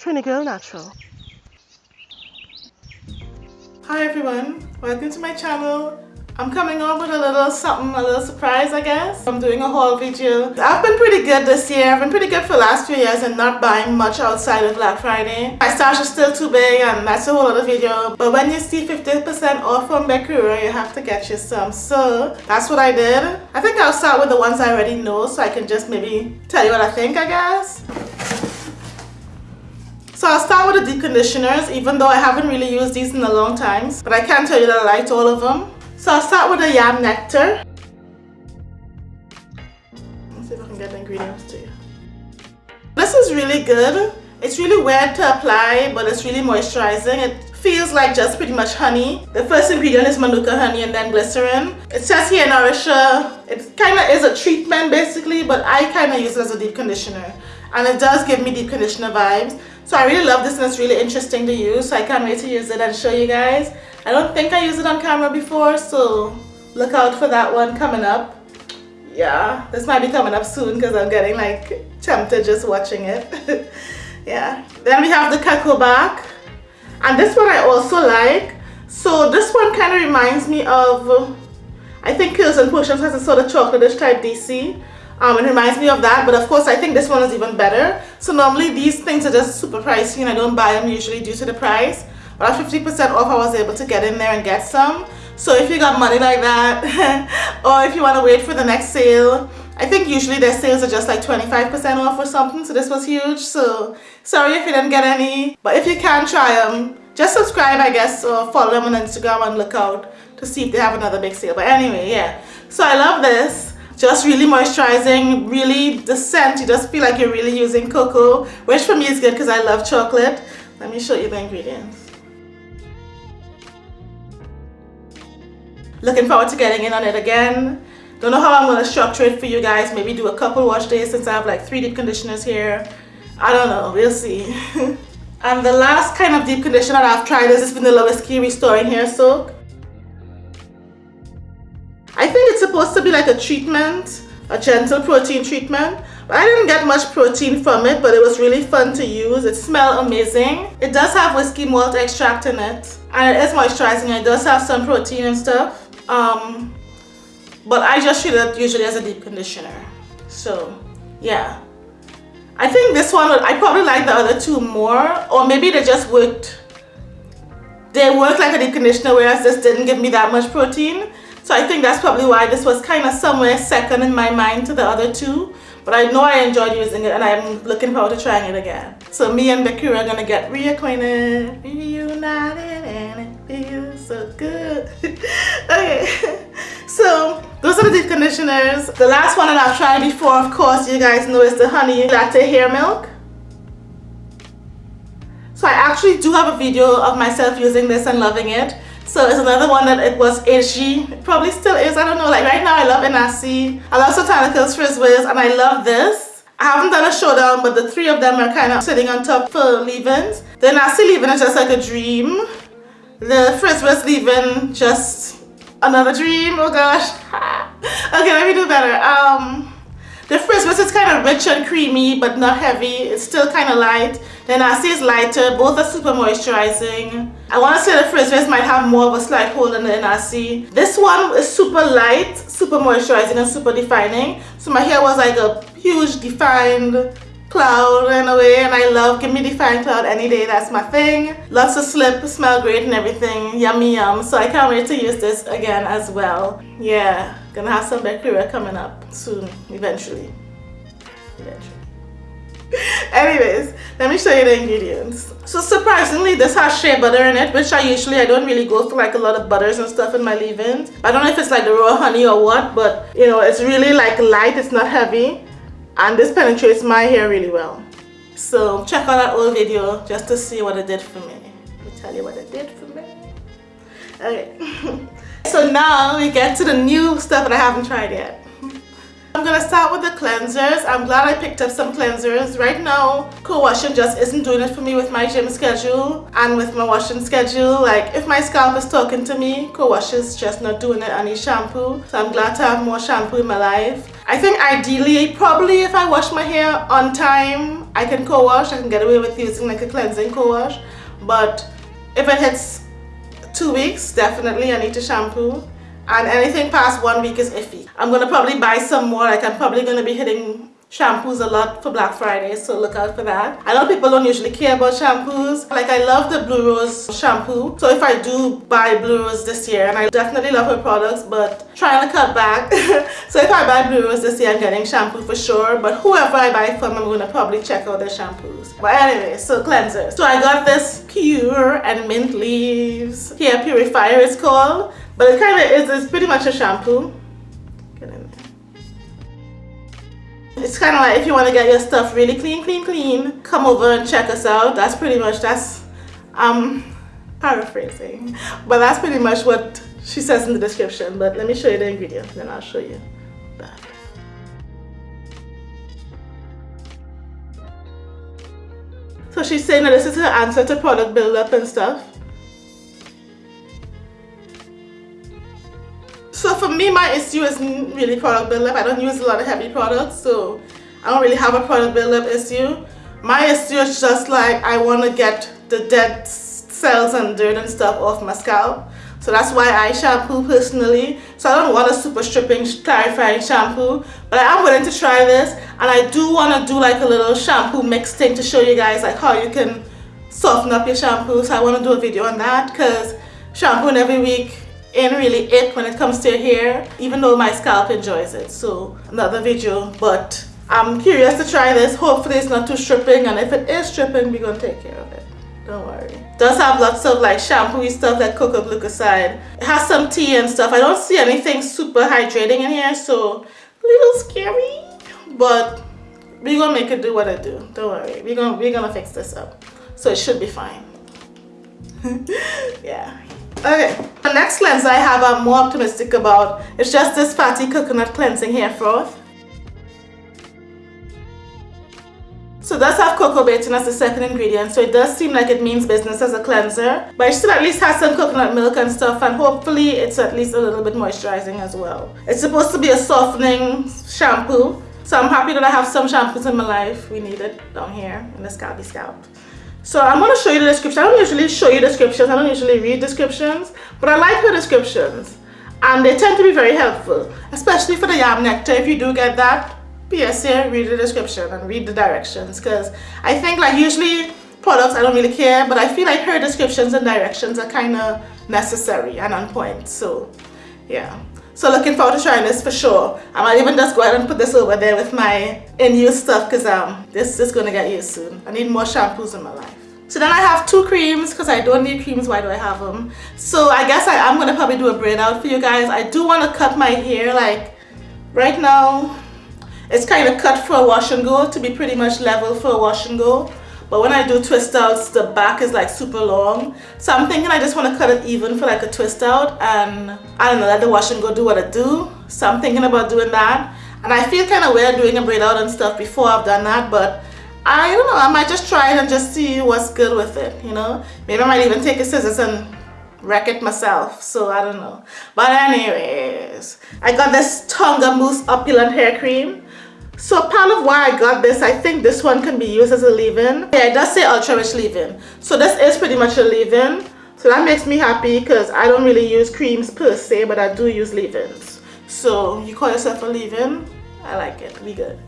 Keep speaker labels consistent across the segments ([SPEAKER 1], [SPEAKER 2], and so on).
[SPEAKER 1] Trini Girl Natural. Hi everyone, welcome to my channel. I'm coming on with a little something, a little surprise I guess. I'm doing a haul video. I've been pretty good this year. I've been pretty good for the last few years and not buying much outside of Black Friday. My stash is still too big and that's a whole other video. But when you see 50% off from Bekura, you have to get you some. So that's what I did. I think I'll start with the ones I already know so I can just maybe tell you what I think I guess. So I'll start with the deep conditioners even though I haven't really used these in a long time. But I can tell you that I liked all of them. So I'll start with the yam nectar. Let's see if I can get the ingredients to you. This is really good. It's really weird to apply, but it's really moisturizing. It feels like just pretty much honey. The first ingredient is manuka honey and then glycerin. It says here Nourisher. It kind of is a treatment basically, but I kind of use it as a deep conditioner. And it does give me deep conditioner vibes. So I really love this and it's really interesting to use. So I can't wait to use it and show you guys. I don't think I used it on camera before, so look out for that one coming up. Yeah, this might be coming up soon because I'm getting like tempted just watching it. yeah. Then we have the Cacobac. And this one I also like. So this one kind of reminds me of, I think Pills and Potions has a sort of chocolatish type DC. Um, it reminds me of that, but of course I think this one is even better. So normally these things are just super pricey and I don't buy them usually due to the price. But at 50% off I was able to get in there and get some. So if you got money like that, or if you want to wait for the next sale, I think usually their sales are just like 25% off or something, so this was huge. So sorry if you didn't get any, but if you can try them, just subscribe I guess or follow them on Instagram and look out to see if they have another big sale. But anyway, yeah. So I love this. Just really moisturizing, really the scent, you just feel like you're really using cocoa, which for me is good because I love chocolate. Let me show you the ingredients. Looking forward to getting in on it again. Don't know how I'm going to structure it for you guys. Maybe do a couple wash days since I have like three deep conditioners here. I don't know. We'll see. and the last kind of deep conditioner I've tried is this Vanilla Whiskey Restoring Hair Soak. Supposed to be like a treatment, a gentle protein treatment. I didn't get much protein from it, but it was really fun to use. It smelled amazing. It does have whiskey malt extract in it. And it is moisturizing. It does have some protein and stuff. Um, but I just treat it usually as a deep conditioner. So, yeah. I think this one, I probably like the other two more. Or maybe they just worked, they worked like a deep conditioner whereas this didn't give me that much protein. So I think that's probably why this was kind of somewhere second in my mind to the other two. But I know I enjoyed using it and I'm looking forward to trying it again. So me and Bekura are gonna get reacquainted, reunited, and it feels so good. okay, so those are the deep conditioners. The last one that I've tried before, of course, you guys know is the honey latte hair milk. So I actually do have a video of myself using this and loving it. So it's another one that it was edgy. It probably still is. I don't know. Like right now I love NRC. I love Soultanicals Frizzwiz and I love this. I haven't done a showdown but the three of them are kind of sitting on top for leave-ins. The NRC leave-in is just like a dream. The Frizzwiz leave-in just another dream. Oh gosh. okay, let me do better. Um, the Frizzwiz is kind of rich and creamy but not heavy. It's still kind of light. Then I see it's lighter. Both are super moisturizing. I want to say the Frizzwiz might have more of a slight hold than the NRC. This one is super light, super moisturizing and super defining. So my hair was like a huge defined cloud in a way and I love give me defined cloud any day that's my thing lots of slip smell great and everything yummy yum so I can't wait to use this again as well yeah gonna have some bacteria coming up soon eventually. Eventually. Anyways let me show you the ingredients. So surprisingly this has shea butter in it which i usually i don't really go for like a lot of butters and stuff in my leave-ins. I don't know if it's like the raw honey or what but you know it's really like light it's not heavy and this penetrates my hair really well. So check out that old video just to see what it did for me. Me tell you what it did for me. Okay so now we get to the new stuff that i haven't tried yet I'm gonna start with the cleansers. I'm glad I picked up some cleansers. Right now, co-washing just isn't doing it for me with my gym schedule and with my washing schedule. Like, if my scalp is talking to me, co-wash is just not doing it. I need shampoo. So I'm glad to have more shampoo in my life. I think ideally, probably if I wash my hair on time I can co-wash. I can get away with using like a cleansing co-wash. But if it hits two weeks, definitely I need to shampoo. And anything past one week is iffy. I'm to probably buy some more. Like I'm probably to be hitting shampoos a lot for Black Friday, so look out for that. I know people don't usually care about shampoos. Like I love the Blue Rose shampoo, so if I do buy Blue Rose this year, and I definitely love her products, but trying to cut back. so if I buy Blue Rose this year, I'm getting shampoo for sure, but whoever I buy from, I'm gonna probably check out their shampoos. But anyway, so cleansers. So I got this Pure and Mint Leaves Hair Purifier it's called, but it kind of is, it's pretty much a shampoo. It's kind of like if you want to get your stuff really clean, clean, clean, come over and check us out. That's pretty much, that's, um, paraphrasing. But that's pretty much what she says in the description. But let me show you the ingredients, then I'll show you that. So she's saying that this is her answer to product buildup and stuff. Me, my issue isn't really product buildup. I don't use a lot of heavy products, so I don't really have a product buildup issue. My issue is just like I want to get the dead cells and dirt and stuff off my scalp. So that's why I shampoo personally. So I don't want a super stripping clarifying shampoo. But I am willing to try this. And I do want to do like a little shampoo mix thing to show you guys like how you can soften up your shampoo. So I want to do a video on that because shampooing every week ain't really it when it comes to your hair even though my scalp enjoys it. So another video but I'm curious to try this. Hopefully it's not too stripping and if it is stripping we're gonna take care of it. Don't worry. Does have lots of like shampoo stuff like coco glucoside it has some tea and stuff. I don't see anything super hydrating in here so a little scary but we're gonna make it do what it do. Don't worry. We're gonna we're gonna fix this up. So it should be fine. Yeah Okay, the next cleanser I have I'm more optimistic about. It's just this fatty coconut cleansing hair froth. So it does have coco betaine as the second ingredient, so it does seem like it means business as a cleanser. But it still at least has some coconut milk and stuff, and hopefully it's at least a little bit moisturizing as well. It's supposed to be a softening shampoo, so I'm happy that I have some shampoos in my life. We need it down here in the scalpy scalp. So I'm going to show you the description. I don't usually show you descriptions. I don't usually read descriptions. But I like the descriptions. And they tend to be very helpful. Especially for the yam nectar. If you do get that, PSA, read the description and read the directions. Because I think like usually products I don't really care. But I feel like her descriptions and directions are kind of necessary and on point. So yeah. So looking forward to trying this for sure. I might even just go ahead and put this over there with my in-use stuff because um, this is going to get used soon. I need more shampoos in my life. So then I have two creams because I don't need creams. Why do I have them? So I guess I, am going to probably do a braid out for you guys. I do want to cut my hair like right now. It's kind of cut for a wash and go to be pretty much level for a wash and go. But when I do twist outs, the back is like super long. So I'm thinking I just want to cut it even for like a twist out and I don't know, let the wash and go do what it do. So I'm thinking about doing that. And I feel kind of weird doing a braid out and stuff before I've done that, but I don't know, I might just try it and just see what's good with it, you know? Maybe I might even take a scissors and wreck it myself, so I don't know. But anyways, I got this Tonka Mousse Opulent Hair Cream. So part of why I got this, I think this one can be used as a leave-in. Yeah, it does say ultra rich leave-in. So this is pretty much a leave-in. So that makes me happy because I don't really use creams per se, but I do use leave-ins. So you call yourself a leave-in? I like it, we good.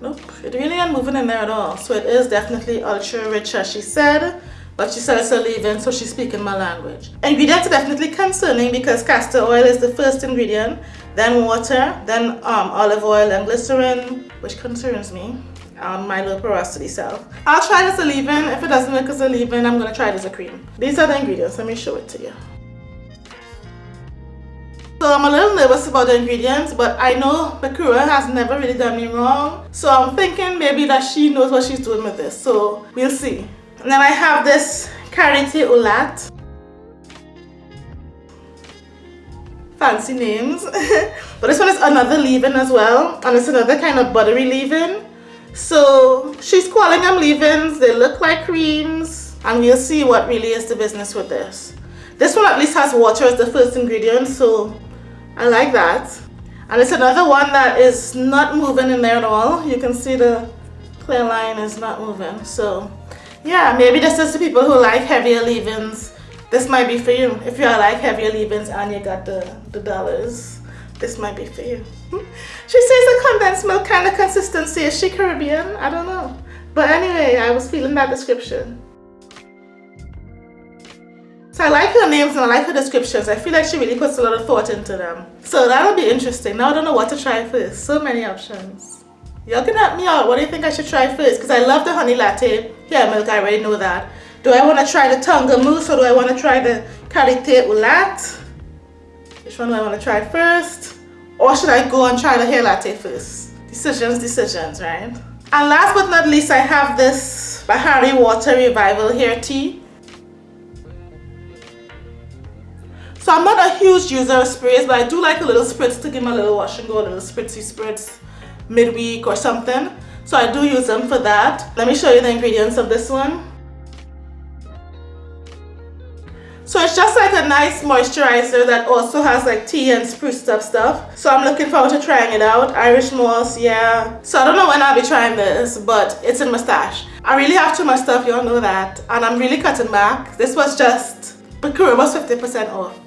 [SPEAKER 1] Nope, it really ain't moving in there at all. So it is definitely ultra rich as she said. But she said it's a leave-in, so she's speaking my language. Ingredients are definitely concerning because castor oil is the first ingredient then water, then um, olive oil and glycerin, which concerns me on my low porosity self. I'll try this a leave-in. If it doesn't work as a leave-in, I'm going to try it as a cream. These are the ingredients. Let me show it to you. So I'm a little nervous about the ingredients, but I know Bekura has never really done me wrong. So I'm thinking maybe that she knows what she's doing with this. So we'll see. And then I have this Karité au Lait. Fancy names. But this one is another leave-in as well and it's another kind of buttery leave-in. So she's calling them leave-ins. They look like creams and we'll see what really is the business with this. This one at least has water as the first ingredient so I like that. And it's another one that is not moving in there at all. You can see the clear line is not moving. So yeah maybe this is the people who like heavier leave-ins this might be for you if you are like heavier leave-ins and you got the the dollars this might be for you hmm? she says the condensed milk kind of consistency is she Caribbean I don't know but anyway I was feeling that description so I like her names and I like her descriptions. I feel like she really puts a lot of thought into them. So that'll be interesting. Now I don't know what to try first. So many options. Y'all can help me out. What do you think I should try first? Because I love the honey latte. Yeah, milk, I already know that. Do I want to try the Tonka mousse or do I want to try the Karité au Lait? Which one do I want to try first? Or should I go and try the hair latte first? Decisions, decisions, right? And last but not least, I have this Bahari Water Revival Hair Tea. So I'm not a huge user of sprays, but I do like a little spritz to give my little wash and go, a little spritzy spritz midweek or something. So I do use them for that. Let me show you the ingredients of this one. So it's just like a nice moisturizer that also has like tea and spruced up stuff. So I'm looking forward to trying it out. Irish moss, yeah. So I don't know when I'll be trying this, but it's in my stash. I really have too much stuff, you all know that. And I'm really cutting back. This was just, Bekura was 50% off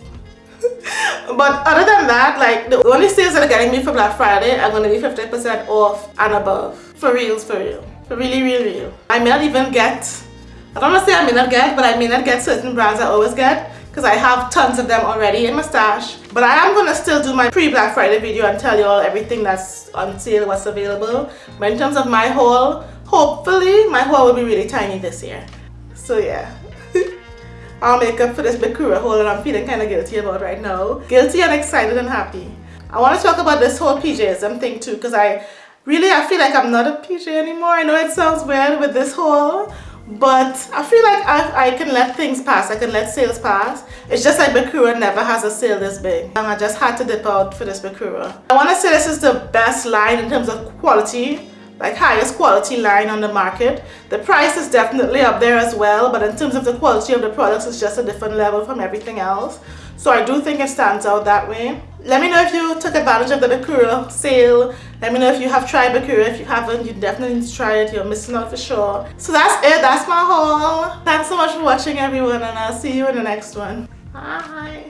[SPEAKER 1] but other than that like the only sales that are getting me for black friday are to be 50 percent off and above for reals for real for really real real i may not even get i don't want to say i may not get but i may not get certain brands i always get because i have tons of them already in my stash but i am going to still do my pre-black friday video and tell you all everything that's on sale what's available but in terms of my haul hopefully my haul will be really tiny this year so yeah I'll make up for this Bekura hole that I'm feeling kind of guilty about right now. Guilty and excited and happy. I want to talk about this whole PJism thing too because I really I feel like I'm not a PJ anymore. I know it sounds weird with this whole but I feel like I, I can let things pass. I can let sales pass. It's just like Bekura never has a sale this big. And I just had to dip out for this Bekura. I want to say this is the best line in terms of quality like highest quality line on the market. The price is definitely up there as well, but in terms of the quality of the products, it's just a different level from everything else. So I do think it stands out that way. Let me know if you took advantage of the Bekura sale. Let me know if you have tried Bekura. If you haven't, you definitely need to try it. You're missing out for sure. So that's it. That's my haul. Thanks so much for watching everyone and I'll see you in the next one. Bye.